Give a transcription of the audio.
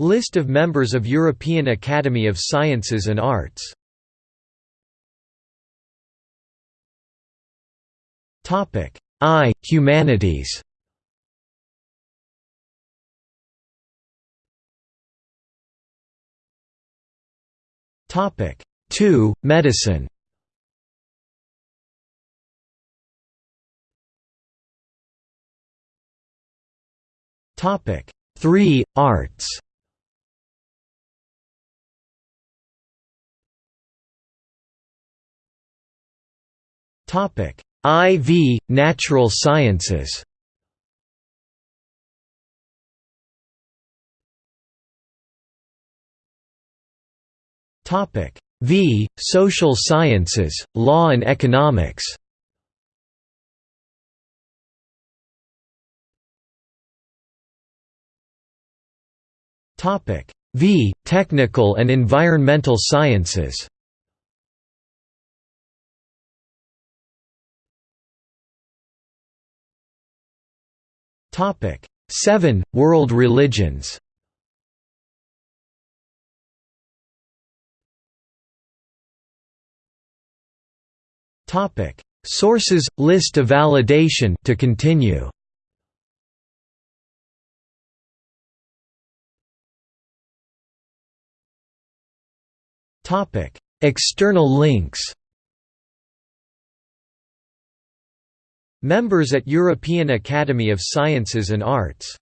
List of members of European Academy of Sciences and Arts. I. Humanities. Topic. 2 Medicine. Topic. 3 Arts IV Natural Sciences. V Social Sciences, Law and Economics. V Technical and Environmental Sciences Topic. 7 World religions. Topic. Sources list of validation to continue. Topic. External links Members at European Academy of Sciences and Arts